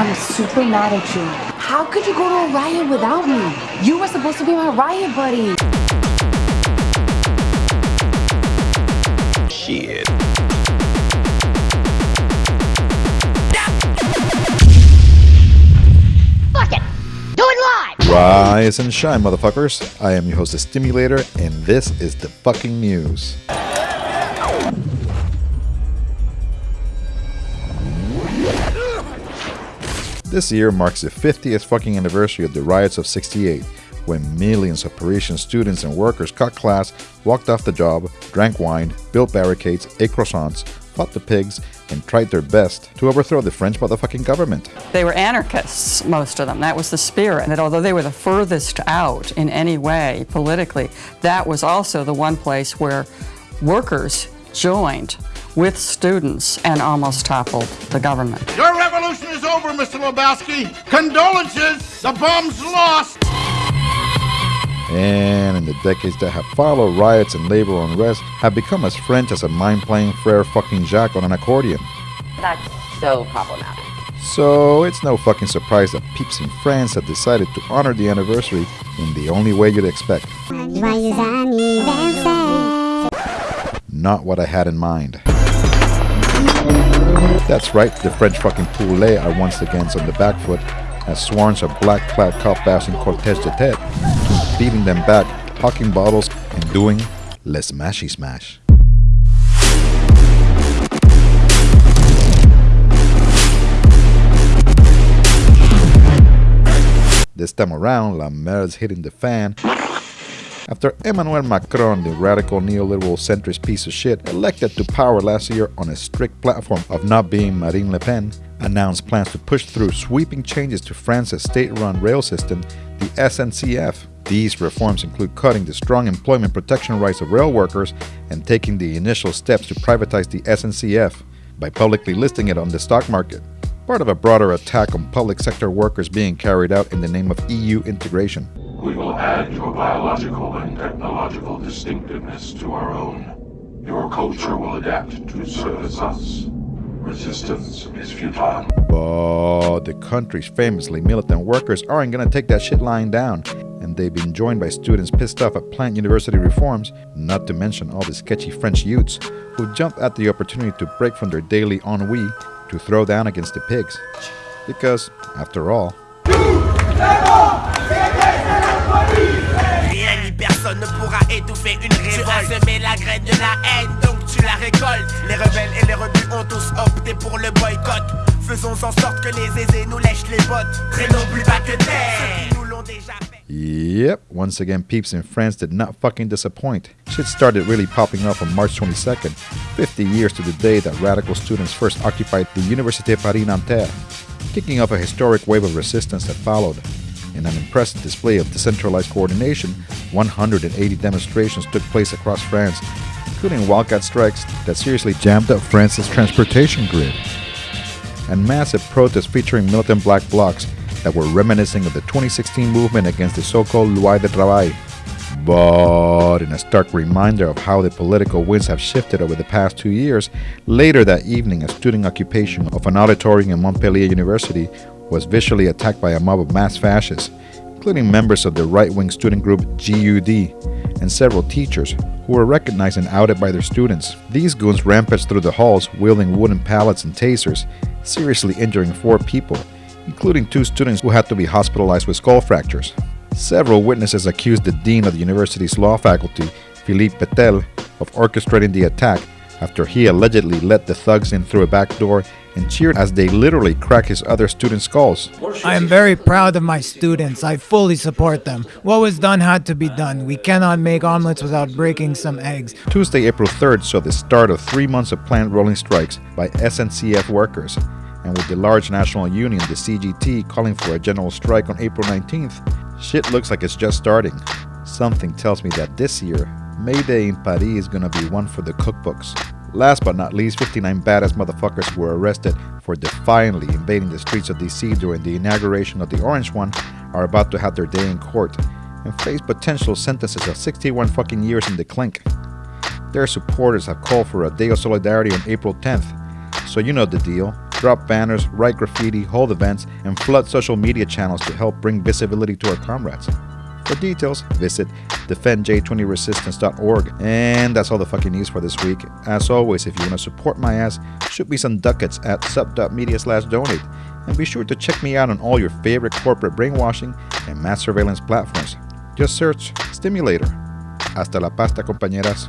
I'm super mad at you. How could you go to a riot without me? You were supposed to be my riot buddy. Shit. Fuck it! Do it live! Rise and shine, motherfuckers. I am your host, the Stimulator, and this is the fucking news. This year marks the 50th fucking anniversary of the riots of 68, when millions of Parisian students and workers cut class, walked off the job, drank wine, built barricades, ate croissants, fought the pigs, and tried their best to overthrow the French motherfucking government. They were anarchists, most of them. That was the spirit. That although they were the furthest out in any way politically, that was also the one place where workers joined with students and almost toppled the government. Your revolution is over, Mr. Lebowski. Condolences. The bomb's lost. And in the decades that have followed, riots and labor unrest have become as French as a mind playing Frere fucking Jacques on an accordion. That's so problematic. So it's no fucking surprise that peeps in France have decided to honor the anniversary in the only way you'd expect. Not what I had in mind. That's right, the French fucking poulet are once again on the back foot as swarms of black clad cop passing cortege de tête, beating them back, hawking bottles, and doing les smashy smash. This time around, La Mer's hitting the fan after Emmanuel Macron, the radical neoliberal centrist piece of shit, elected to power last year on a strict platform of not being Marine Le Pen, announced plans to push through sweeping changes to France's state-run rail system, the SNCF. These reforms include cutting the strong employment protection rights of rail workers and taking the initial steps to privatize the SNCF by publicly listing it on the stock market, part of a broader attack on public sector workers being carried out in the name of EU integration. We will add your biological and technological distinctiveness to our own. Your culture will adapt to service us. Resistance is futile. But the country's famously militant workers aren't gonna take that shit lying down, and they've been joined by students pissed off at plant university reforms, not to mention all the sketchy French youths who jumped at the opportunity to break from their daily ennui to throw down against the pigs. Because, after all, personne ne pourra étouffer une révolte. Tu as semé la graine de la haine, donc tu la récoltes. Les rebelles et les rebus ont tous opté pour le boycott. Faisons en sorte que les aisés nous lèchent les bottes. Traînons plus bas que terre. Ceux qui nous l'ont déjà fait. Yep, once again, peeps in France did not fucking disappoint. Shit started really popping up on March 22nd, 50 years to the day that radical students first occupied the Université Paris Nanterre, kicking off a historic wave of resistance that followed. In an impressive display of decentralized coordination, 180 demonstrations took place across France, including wildcat strikes that seriously jammed up France's transportation grid, and massive protests featuring militant black blocs that were reminiscing of the 2016 movement against the so-called Loi de Travail. But in a stark reminder of how the political winds have shifted over the past two years, later that evening a student occupation of an auditorium in Montpellier University was visually attacked by a mob of mass fascists, including members of the right-wing student group GUD and several teachers who were recognized and outed by their students. These goons rampaged through the halls wielding wooden pallets and tasers, seriously injuring four people, including two students who had to be hospitalized with skull fractures. Several witnesses accused the dean of the university's law faculty, Philippe Petel, of orchestrating the attack after he allegedly let the thugs in through a back door and cheered as they literally cracked his other students' skulls. I am very proud of my students. I fully support them. What was done had to be done. We cannot make omelets without breaking some eggs. Tuesday, April 3rd saw the start of three months of planned rolling strikes by SNCF workers, and with the large national union, the CGT, calling for a general strike on April 19th, shit looks like it's just starting. Something tells me that this year, May Day in Paris is gonna be one for the cookbooks. Last but not least, 59 badass motherfuckers were arrested for defiantly invading the streets of DC during the inauguration of the Orange One are about to have their day in court and face potential sentences of 61 fucking years in the clink. Their supporters have called for a day of solidarity on April 10th, so you know the deal. drop banners, write graffiti, hold events, and flood social media channels to help bring visibility to our comrades. For details, visit defendj20resistance.org. And that's all the fucking news for this week. As always, if you want to support my ass, shoot me some ducats at sub.media slash donate. And be sure to check me out on all your favorite corporate brainwashing and mass surveillance platforms. Just search Stimulator. Hasta la pasta, compañeras.